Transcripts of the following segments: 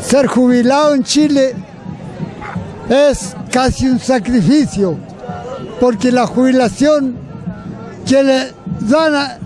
Ser jubilado en Chile es casi un sacrificio, porque la jubilación que le dan a,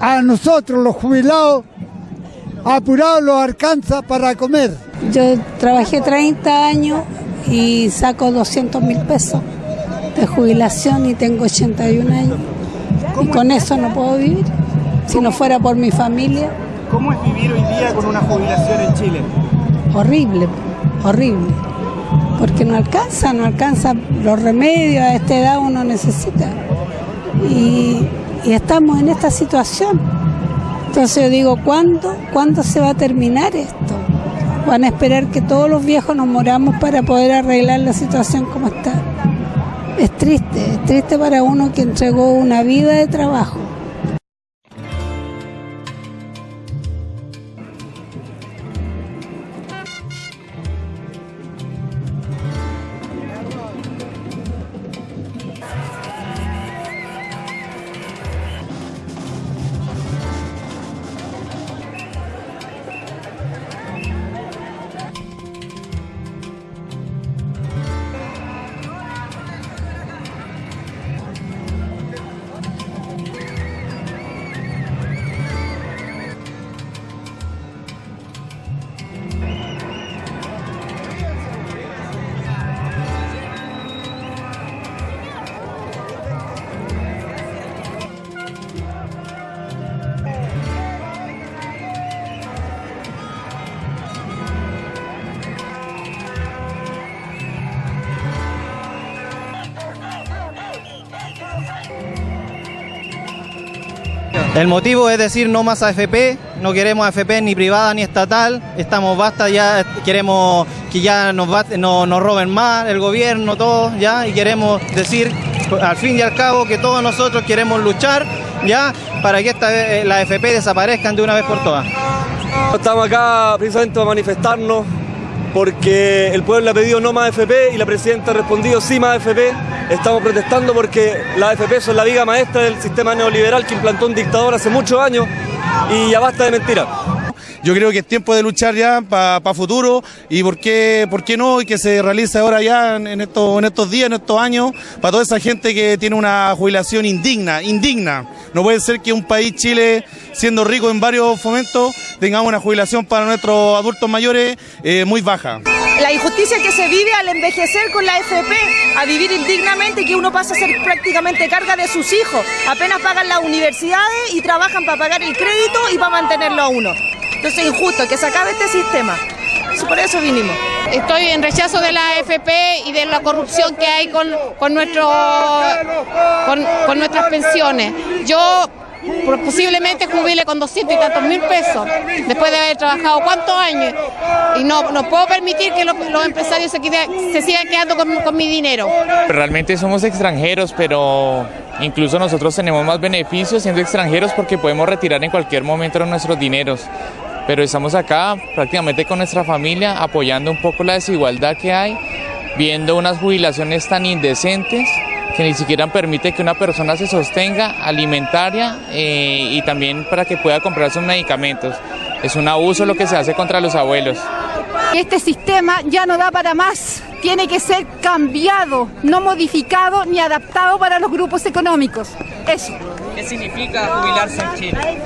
a nosotros los jubilados, apurado los alcanza para comer. Yo trabajé 30 años y saco 200 mil pesos de jubilación y tengo 81 años. Y con eso no puedo vivir, si no fuera por mi familia. ¿Cómo es vivir hoy día con una jubilación en Chile? Horrible, horrible. Porque no alcanza, no alcanza los remedios, a esta edad uno necesita. Y, estamos en esta situación. Entonces yo digo, ¿cuándo, ¿cuándo se va a terminar esto? Van a esperar que todos los viejos nos moramos para poder arreglar la situación como está. Es triste, es triste para uno que entregó una vida de trabajo. El motivo es decir no más AFP, no queremos AFP ni privada ni estatal, estamos basta ya, queremos que ya nos, no- nos roben más el gobierno, todo, ya, y queremos decir al fin y al cabo que todos nosotros queremos luchar, ya, para que esta eh, las AFP desaparezcan de una vez por todas. Estamos acá precisamente para manifestarnos porque el pueblo ha pedido no más AFP y la presidenta ha respondido sí más AFP. Estamos protestando porque las AFP son la viga maestra del sistema neoliberal que implantó un dictador hace muchos años y ya basta de mentiras. Yo creo que es tiempo de luchar ya para futuro y por qué, por qué no y que se realice ahora ya en, estos, en estos días, en estos años, para toda esa gente que tiene una jubilación indigna, indigna. No puede ser que un país, Chile, siendo rico en varios fomentos, tengamos una jubilación para nuestros adultos mayores eh, muy baja. La injusticia que se vive al envejecer con la FP, a vivir indignamente que uno pasa a ser prácticamente carga de sus hijos. Apenas pagan las universidades y trabajan para pagar el crédito y para mantenerlo a uno. Entonces es injusto que se acabe este sistema. Por eso vinimos. Estoy en rechazo de la AFP y de la corrupción que hay con, con, nuestro, con, con nuestras pensiones. Yo posiblemente jubile con 200 y tantos mil pesos después de haber trabajado cuántos años y no, no puedo permitir que los, los empresarios se, quede- se sigan quedando con, con mi dinero. Realmente somos extranjeros, pero incluso nosotros tenemos más beneficios siendo extranjeros porque podemos retirar en cualquier momento nuestros dineros. Pero estamos acá prácticamente con nuestra familia apoyando un poco la desigualdad que hay, viendo unas jubilaciones tan indecentes que ni siquiera permite que una persona se sostenga alimentaria eh, y también para que pueda comprar sus medicamentos. Es un abuso lo que se hace contra los abuelos. Este sistema ya no da para más. Tiene que ser cambiado, no modificado ni adaptado para los grupos económicos. Eso. ¿Qué significa jubilarse en Chile?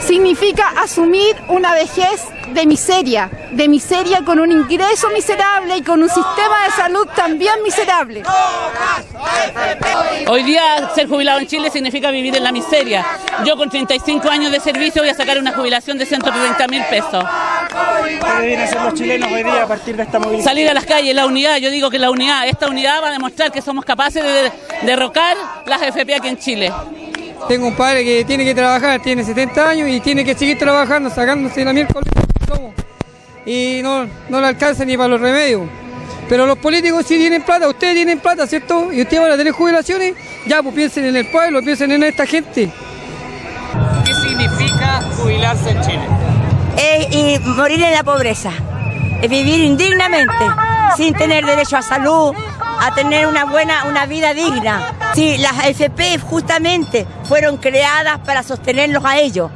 Significa asumir una vejez de miseria, de miseria con un ingreso miserable y con un sistema de salud también miserable. Hoy día ser jubilado en Chile significa vivir en la miseria. Yo con 35 años de servicio voy a sacar una jubilación de 130 mil pesos. ¿Qué deben hacer los chilenos hoy día a partir de esta movilización? Salir a las calles, la unidad, yo digo que la unidad, esta unidad va a demostrar que somos capaces de derrocar las FP aquí en Chile. Tengo un padre que tiene que trabajar, tiene 70 años y tiene que seguir trabajando, sacándose la miércoles y no, no le alcanza ni para los remedios. Pero los políticos sí tienen plata, ustedes tienen plata, ¿cierto? Y ustedes van a tener jubilaciones, ya pues piensen en el pueblo, piensen en esta gente. ¿Qué significa jubilarse en Chile? es y morir en la pobreza, es vivir indignamente, sin tener derecho a salud, a tener una buena, una vida digna. Sí, las AFP justamente fueron creadas para sostenerlos a ellos,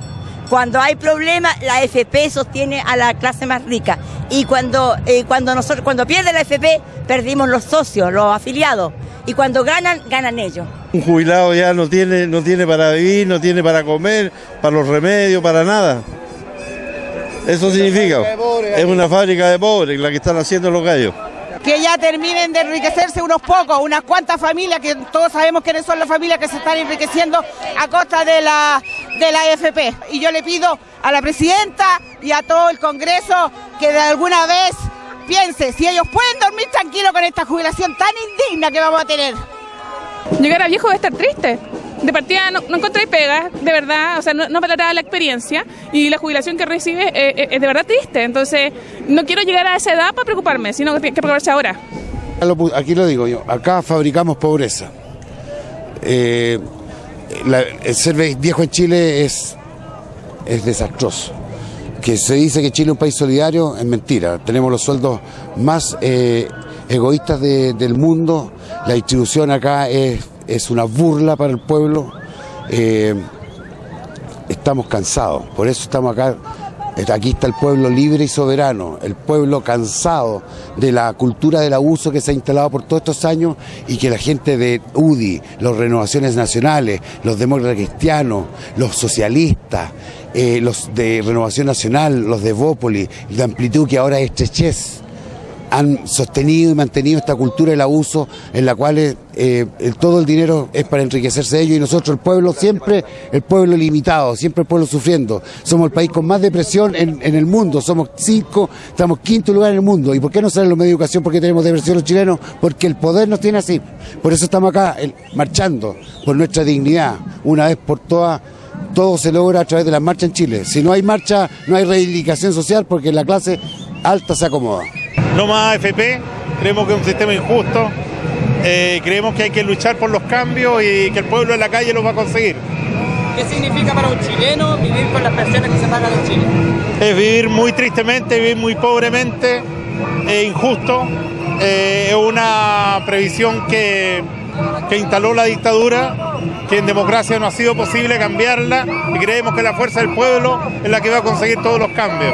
Cuando hay problemas, la FP sostiene a la clase más rica. Y cuando, eh, cuando, nosotros, cuando pierde la FP, perdimos los socios, los afiliados. Y cuando ganan, ganan ellos. Un jubilado ya no tiene, no tiene para vivir, no tiene para comer, para los remedios, para nada. Eso significa, es una fábrica de pobres la que están haciendo los gallos. Que ya terminen de enriquecerse unos pocos, unas cuantas familias, que todos sabemos quiénes son las familias que se están enriqueciendo a costa de la, de la AFP. Y yo le pido a la presidenta y a todo el Congreso que de alguna vez piense si ellos pueden dormir tranquilos con esta jubilación tan indigna que vamos a tener. Llegar a viejo va a estar triste. De partida no, encontré pega, de verdad, o sea, no, no valoraba la experiencia y la jubilación que recibe eh, eh, es de verdad triste. Entonces, no quiero llegar a esa edad para preocuparme, sino que hay que preocuparse ahora. Aquí lo digo yo, acá fabricamos pobreza. Eh, el ser viejo en Chile es, es desastroso. Que se dice que Chile es un país solidario es mentira. Tenemos los sueldos más egoístas de- del mundo. La distribución acá es, es una burla para el pueblo. Eh, estamos cansados, por eso estamos acá. Aquí está el pueblo libre y soberano, el pueblo cansado de la cultura del abuso que se ha instalado por todos estos años y que la gente de UDI, los Renovaciones Nacionales, los demócratas cristianos, los socialistas, eh, los de Renovación Nacional, los de Bópoli, de Amplitud, que ahora es Estrechez, han sostenido y mantenido esta cultura del abuso en la cual eh, el- todo el dinero es para enriquecerse de ellos y nosotros el pueblo siempre, el pueblo limitado, siempre el pueblo sufriendo. Somos el país con más depresión en, el mundo, somos cinco, estamos quinto lugar en el mundo. ¿Y por qué no salen los medios de educación? Porque tenemos depresión los chilenos, porque el poder nos tiene así. Por eso estamos acá marchando por nuestra dignidad, una vez por todas. Todo se logra a través de la marcha en Chile. Si no hay marcha, no hay reivindicación social porque la clase alta se acomoda. No más AFP, creemos que es un sistema injusto, eh, creemos que hay que luchar por los cambios y que el pueblo en la calle los va a conseguir. ¿Qué significa para un chileno vivir con las pensiones que se pagan en Chile? Es vivir muy tristemente, vivir muy pobremente, es injusto, eh, es una previsión que, que instaló la dictadura, que en democracia no ha sido posible cambiarla y creemos que la fuerza del pueblo es la que va a conseguir todos los cambios.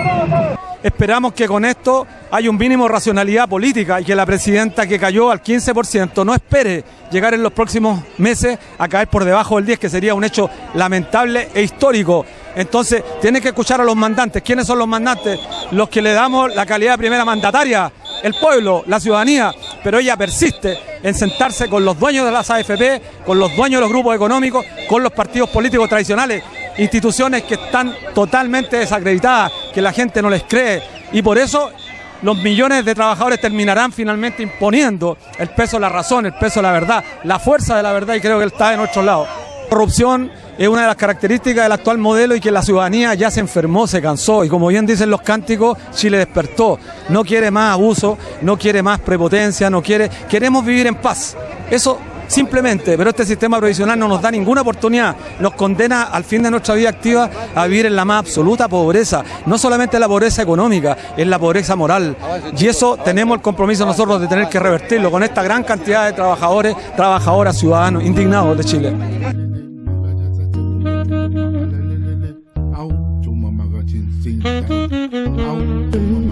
Esperamos que con esto haya un mínimo de racionalidad política y que la presidenta que cayó al 15% no espere llegar en los próximos meses a caer por debajo del 10, que sería un hecho lamentable e histórico. Entonces, tiene que escuchar a los mandantes. ¿Quiénes son los mandantes? Los que le damos la calidad de primera mandataria, el pueblo, la ciudadanía, pero ella persiste en sentarse con los dueños de las AFP, con los dueños de los grupos económicos, con los partidos políticos tradicionales, instituciones que están totalmente desacreditadas, que la gente no les cree y por eso los millones de trabajadores terminarán finalmente imponiendo el peso de la razón, el peso de la verdad, la fuerza de la verdad y creo que está de nuestro lado. Corrupción es una de las características del actual modelo y que la ciudadanía ya se enfermó, se cansó y como bien dicen los cánticos, Chile despertó. No quiere más abuso, no quiere más prepotencia, no quiere, queremos vivir en paz. Eso simplemente, pero este sistema provisional no nos da ninguna oportunidad, nos condena al fin de nuestra vida activa a vivir en la más absoluta pobreza, no solamente la pobreza económica, es la pobreza moral. Y eso tenemos el compromiso nosotros de tener que revertirlo con esta gran cantidad de trabajadores, trabajadoras, ciudadanos indignados de Chile.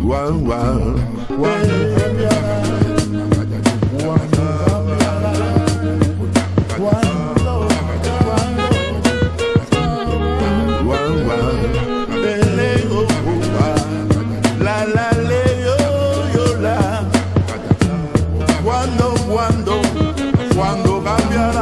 Wow, wow. cambiará.